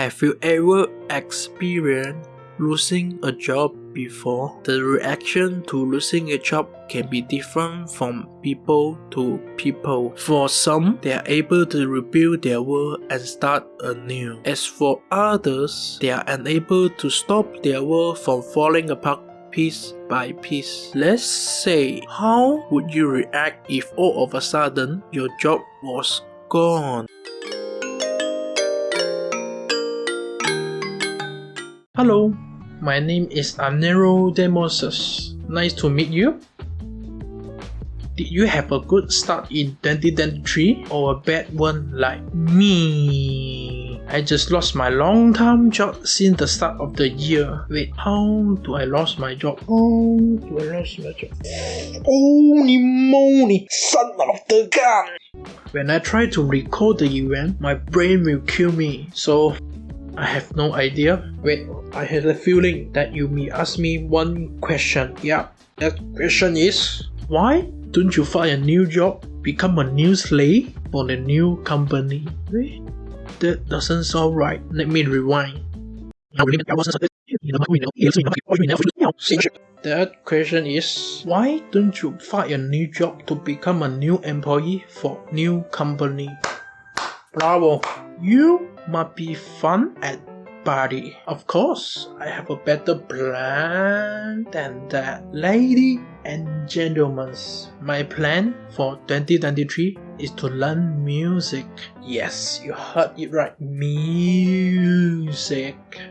Have you ever experienced losing a job before? The reaction to losing a job can be different from people to people. For some, they are able to rebuild their world and start anew. As for others, they are unable to stop their world from falling apart piece by piece. Let's say, how would you react if all of a sudden your job was gone? Hello, my name is Anero Demosus. Nice to meet you. Did you have a good start in 2023 or a bad one like me? I just lost my long-time job since the start of the year. Wait, how do I lost my job? How do I lost my job? Holy moly, son of the gun! When I try to recall the event, my brain will kill me. So I have no idea. Wait, I had a feeling that you may ask me one question. Yeah, that question is why don't you find a new job, become a new slave for the new company? Wait, that doesn't sound right. Let me rewind. That question is why don't you find a new job to become a new employee for new company? Bravo! You must be fun at party. Of course, I have a better plan than that. Lady and gentlemen, my plan for 2023 is to learn music. Yes, you heard it right, music.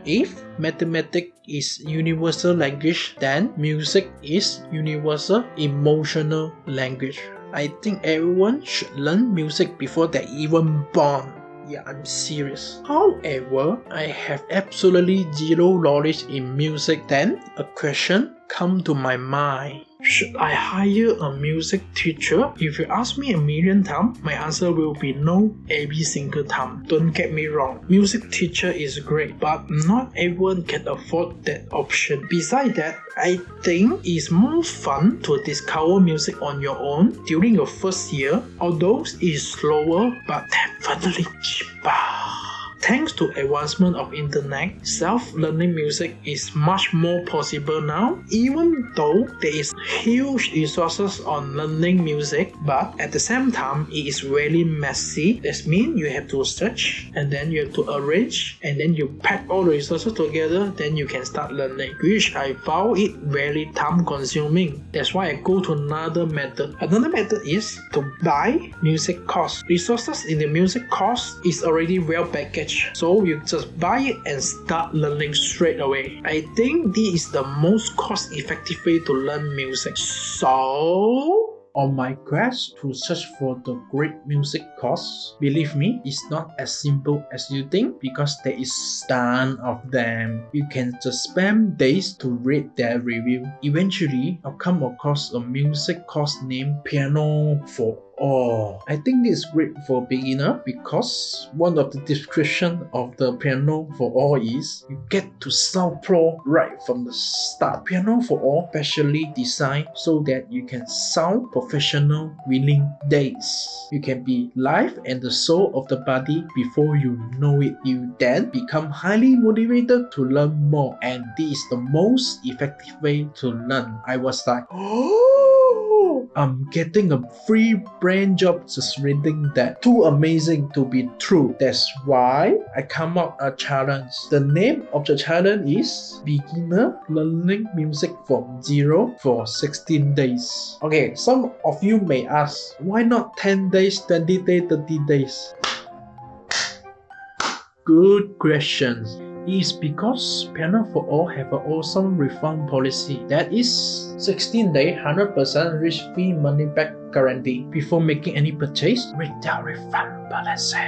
If mathematics is universal language, then music is universal emotional language. I think everyone should learn music before they even born. Yeah, I'm serious. However, I have absolutely zero knowledge in music. Then a question come to my mind. Should I hire a music teacher? If you ask me a million times, my answer will be no every single time. Don't get me wrong, music teacher is great, but not everyone can afford that option. Besides that, I think it's more fun to discover music on your own during your first year, although it's slower but definitely cheaper. Thanks to advancement of internet, self-learning music is much more possible now, even though there is huge resources on learning music, but at the same time, it is really messy. That means you have to search, and then you have to arrange, and then you pack all the resources together, then you can start learning, which I found it very time consuming. That's why I go to another method. Another method is to buy music course. Resources in the music course is already well packaged so you just buy it and start learning straight away. I think this is the most cost effective way to learn music. So on my quest to search for the great music course, believe me, it's not as simple as you think because there is ton of them. You can just spend days to read their review. Eventually, I'll come across a music course named Piano for Oh, I think this is great for beginner because one of the description of the piano for all is you get to sound pro right from the start. Piano for all specially designed so that you can sound professional within days. You can be live and the soul of the body before you know it. You then become highly motivated to learn more and this is the most effective way to learn. I was like, oh I'm getting a free brain job just reading that. Too amazing to be true. That's why I come up a challenge. The name of the challenge is Beginner Learning Music from Zero for 16 days. Okay, some of you may ask, why not 10 days, 20 days, 30 days? Good questions is because Piano for All have an awesome refund policy that is 16 day 100% risk free money back guarantee before making any purchase with the refund policy.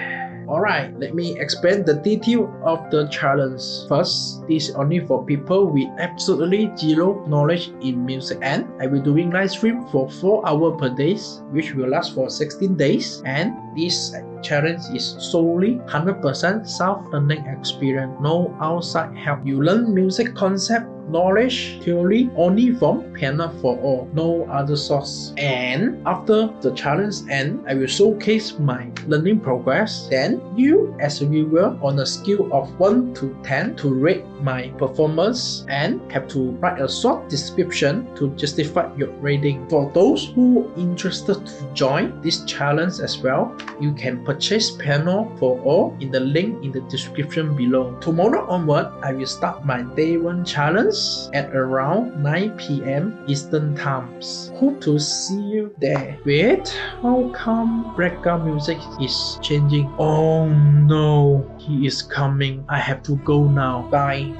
Alright, let me explain the detail of the challenge. First, this is only for people with absolutely zero knowledge in music and I will doing live stream for 4 hours per day which will last for 16 days and this challenge is solely 100% self-learning experience, no outside help. You learn music concept knowledge theory only from Piano for All, no other source. And after the challenge end, I will showcase my learning progress. Then you as a viewer on a scale of 1 to 10 to rate my performance and have to write a short description to justify your rating. For those who interested to join this challenge as well, you can purchase Piano for All in the link in the description below. Tomorrow onward, I will start my day one challenge at around 9 p.m. Eastern Times. Hope to see you there. Wait, how come background music is changing? Oh no, he is coming. I have to go now. Bye.